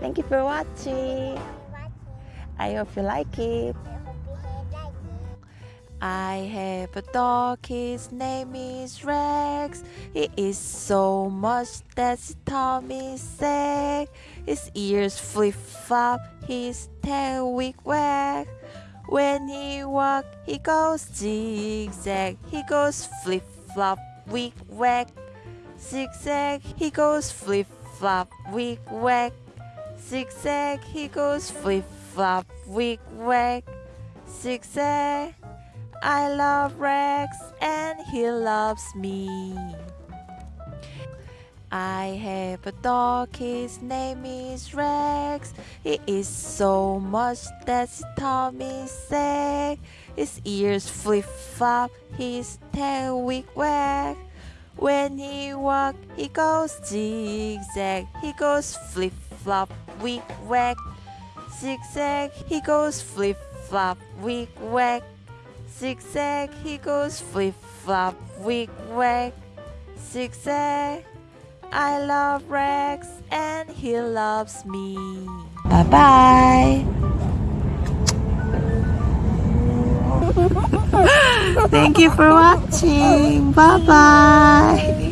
Thank you for watching. I hope you like it. I have a dog, his name is Rex. He is so much that his tummy. His ears flip flop, his tail wig wag. When he walk, he goes zigzag. He goes flip flop, wig wag. Zigzag, he goes flip flop, wig wag. Zigzag, he goes flip flop, wig wag. Zigzag. I love Rex and he loves me. I have a dog, his name is Rex. He is so much that his tummy sack. His ears flip flop, his tail wig wag. When he walk, he goes zigzag. He goes flip flop, wig wag. Zigzag, he goes flip flop, wig wag. Zigzag, he goes flip flop, wig wag. Zigzag, I love Rex and he loves me. Bye bye. Thank you for watching. Bye bye.